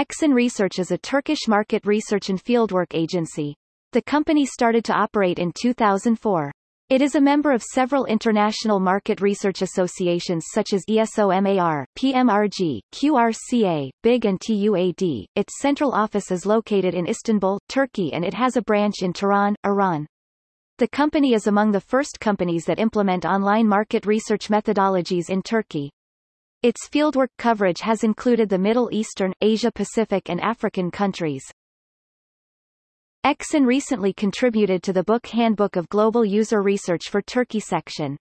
Exin Research is a Turkish market research and fieldwork agency. The company started to operate in 2004. It is a member of several international market research associations such as ESOMAR, PMRG, QRCA, BIG and TUAD. Its central office is located in Istanbul, Turkey and it has a branch in Tehran, Iran. The company is among the first companies that implement online market research methodologies in Turkey. Its fieldwork coverage has included the Middle Eastern, Asia-Pacific and African countries. Exin recently contributed to the book Handbook of Global User Research for Turkey section.